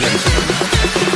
Please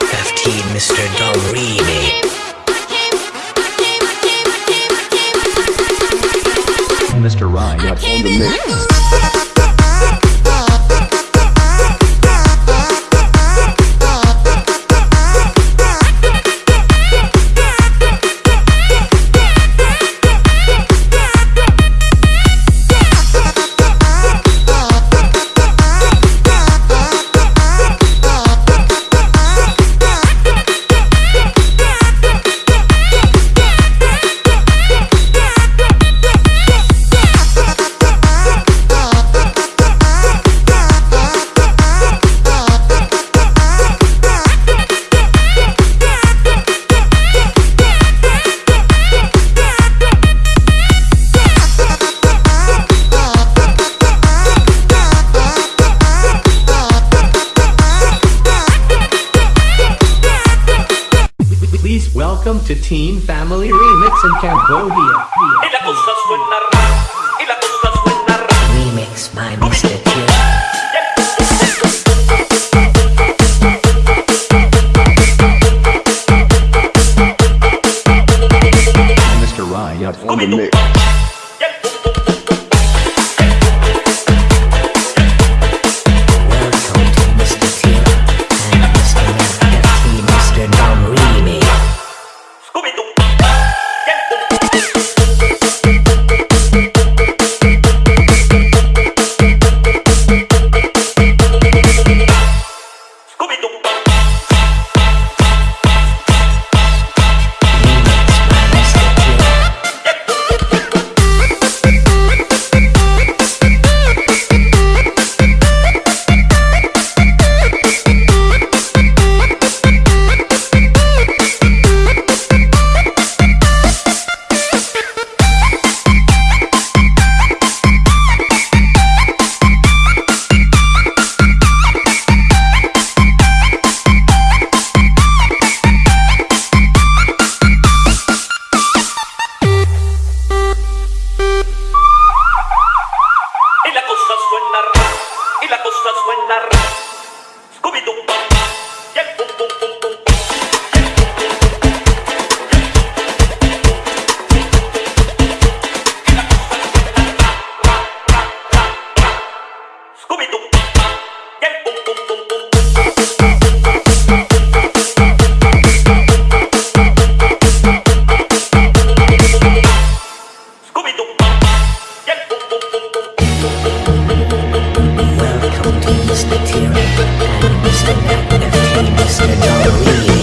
FT Mr. Dom Mr. Ryan up all the mix. Welcome to Teen Family Remix in Cambodia. Mr. Tear, Mr. Tear, Mr. Tear,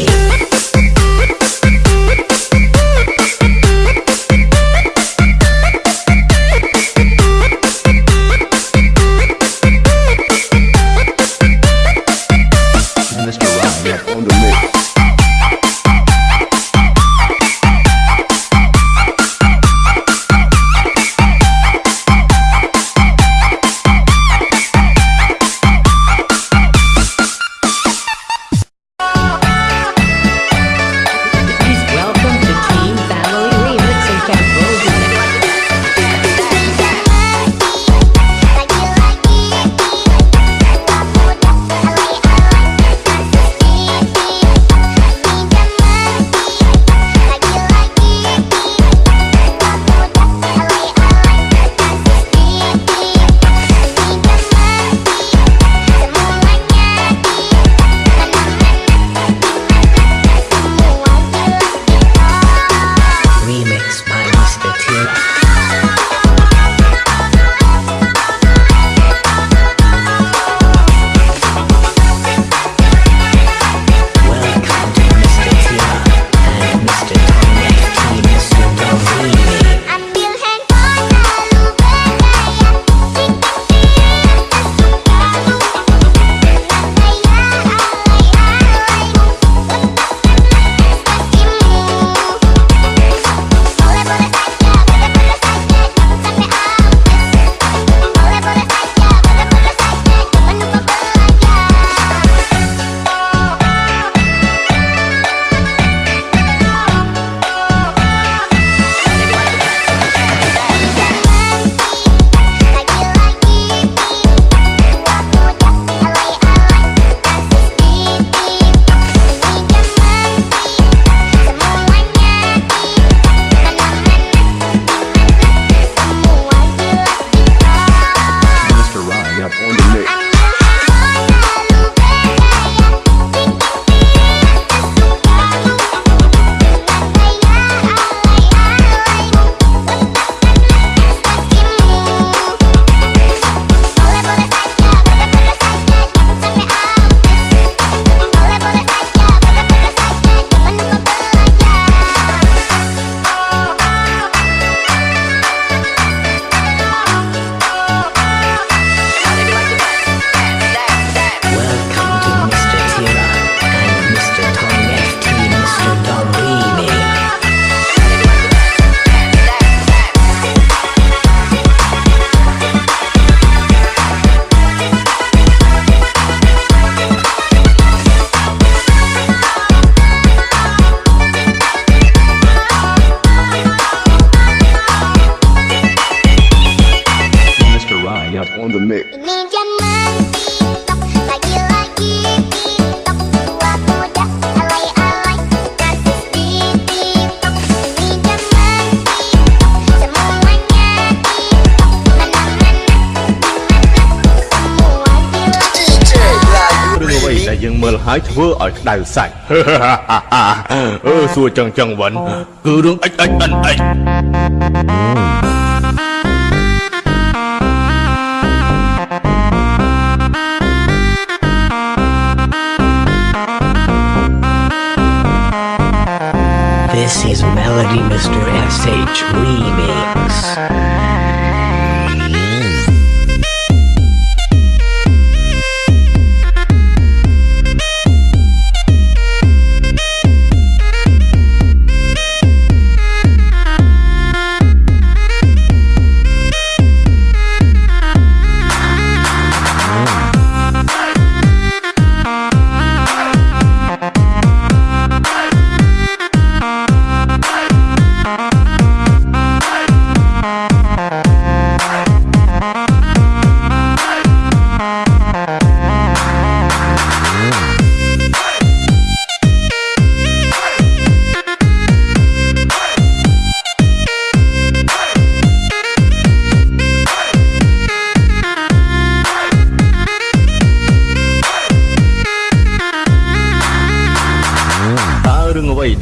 ធ្វើឲ្យក្តៅសាច់ អឺសួរចឹងចឹងវិញគឺរឿងអិចអិចអិនអិច This is Melody Mr. SH Remix.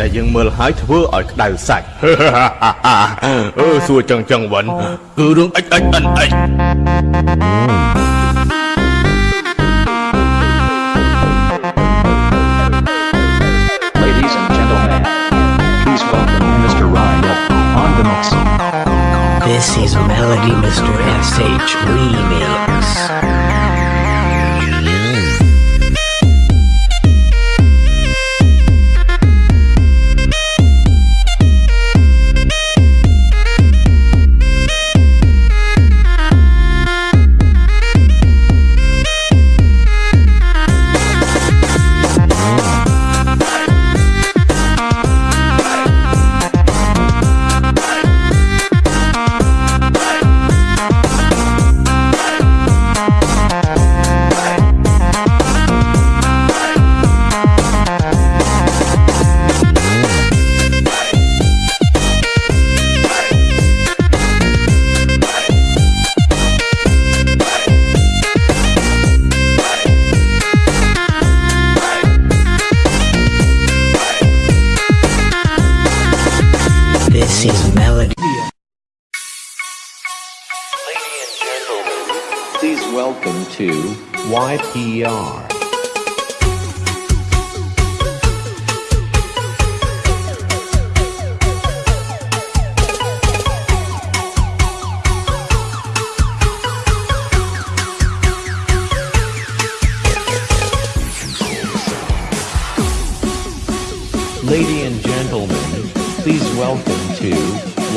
ដែលយើងមើលហើយធ្វើឲ្យក្តៅសាច់អឺសួរចឹងចឹងវិញគឺរឿងអិចអិចអិនអិច Ladies and gentlemen, please welcome Mr. Ryan on the mix. This is Melody Mr. SH Remix.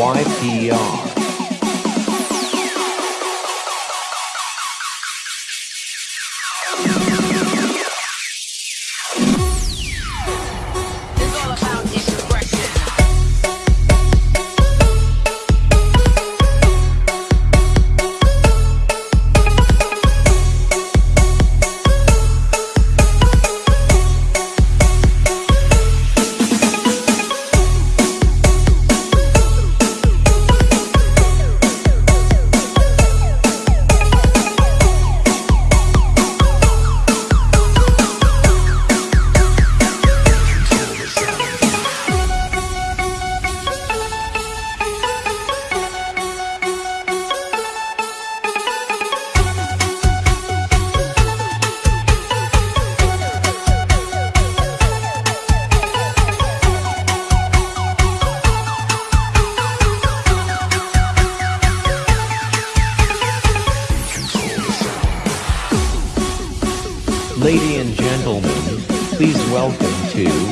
YPR. YPR.